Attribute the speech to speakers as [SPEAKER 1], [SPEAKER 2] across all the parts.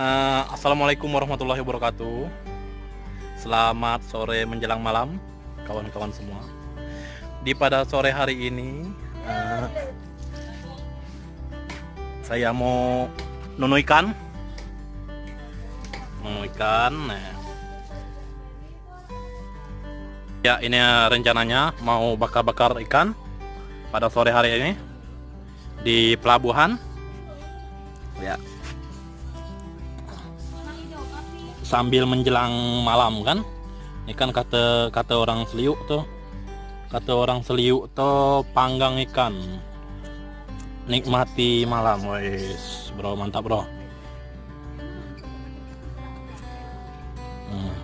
[SPEAKER 1] Uh, Assalamualaikum warahmatullahi wabarakatuh. Selamat sore menjelang malam Kawan-kawan semua. Di pada sore hari ini uh, Saya mau nunu ikan nah. Ya ini rencananya Mau bakar-bakar ikan Pada sore hari ini Di pelabuhan. Ya sambil menjelang malam kan? Ini kan kata kata orang seliuk tuh kata orang seliuk tuh panggang ikan. Nikmati malam wes bro mantap bro. Hmm.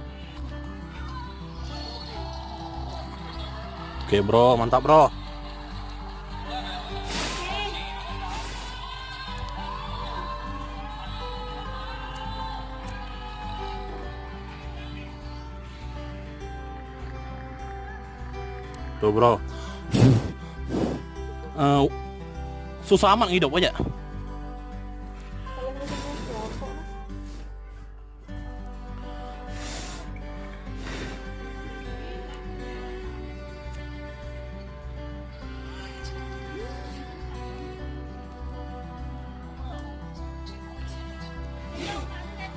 [SPEAKER 1] oke bro. Mantap bro bro. Uh, susah amat hidup aja.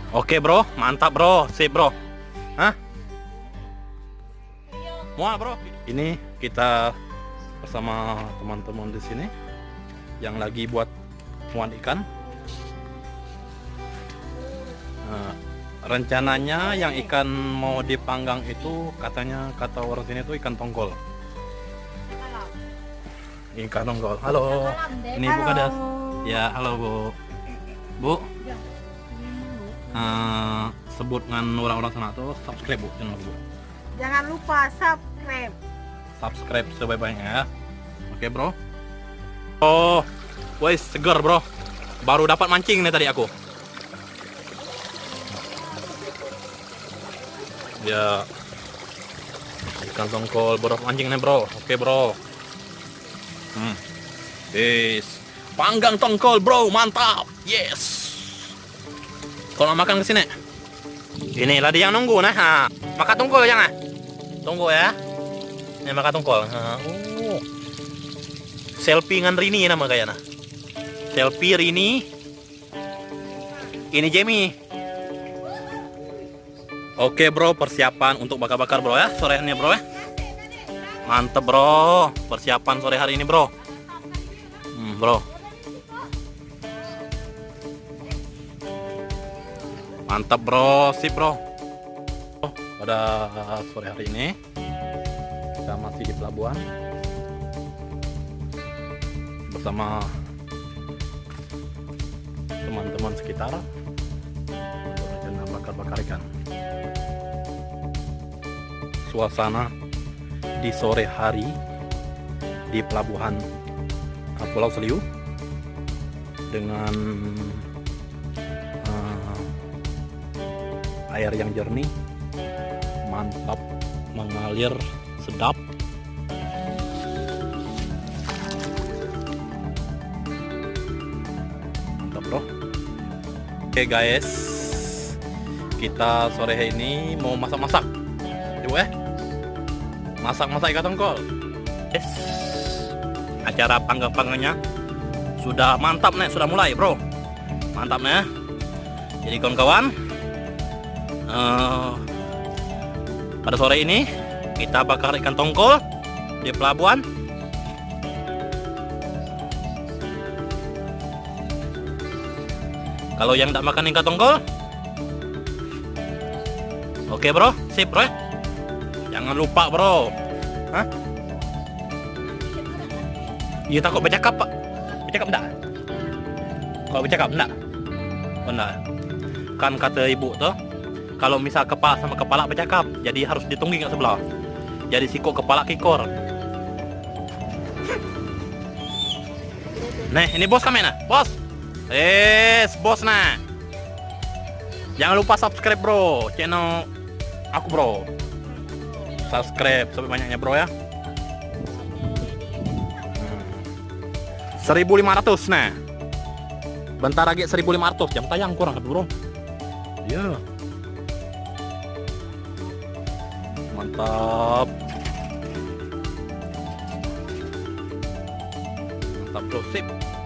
[SPEAKER 1] Oke bro, mantap bro, sip bro. Mual bro. Ini kita bersama teman-teman di sini yang lagi buat muat ikan. Nah, rencananya yang ikan mau dipanggang itu katanya kata orang sini itu ikan tongkol. Ikan tongkol. Halo. Ini Bu Kades. Ya, halo Bu. Bu. Uh, sebut dengan orang-orang sana tuh subscribe Bu channel Bu.
[SPEAKER 2] Jangan lupa subscribe.
[SPEAKER 1] Subscribe sebaik-baiknya ya. Oke bro. Oh wes segar bro. Baru dapat mancing nih tadi aku. Ya. Ikan tongkol bro. Mancing nih bro. Oke bro. Hmm. Yes. Panggang tongkol bro. Mantap. Yes. Kalau makan ke sini ini ladi yang nunggu nah. Makan tongkol jangan tunggu ya ini maka tongkol. oh. Selfie dengan Rini nama kayaknya. Selfie Rini. Ini Jamie. Oke bro, persiapan untuk bakar-bakar bro ya sore ini bro ya. Mantep bro, persiapan sore hari ini bro. Hmm, bro. Mantap bro, sip bro. Pada sore hari ini kita masih di pelabuhan bersama teman-teman sekitar rencana bakar-bakar ikan. Suasana di sore hari di pelabuhan Pulau Seliu dengan uh, air yang jernih mantap mengalir sedap mantap bro oke guys. Kita sore hari ini mau masak-masak. Yuk eh. Masak-masak ikan tongkol yes. acara panggang-panggangnya sudah mantap nih sudah mulai bro. Mantap nih jadi kawan-kawan uh, pada sore ini kita bakar ikan tongkol di pelabuhan. Kalau yang tidak makan ikan tongkol? Oke bro. Sip bro. Jangan lupa bro. Hah? Iya takut bercakap pak. Bercakap enggak? Kalau bercakap enggak? Oh enggak Kan kata ibu tuh Kalau misal kepala sama kepala bercakap Jadi harus ditunggu kat sebelah jadi sikok kepala kikor Nih, ini bos kami nah, bos. Yes, bos nah. Jangan lupa subscribe bro, channel aku bro. Subscribe sampai banyaknya bro ya. Hmm. 1500 nah. Bentar lagi 1500 jam tayang kurang bro. Ya. Mantap. Mantap bro, sip.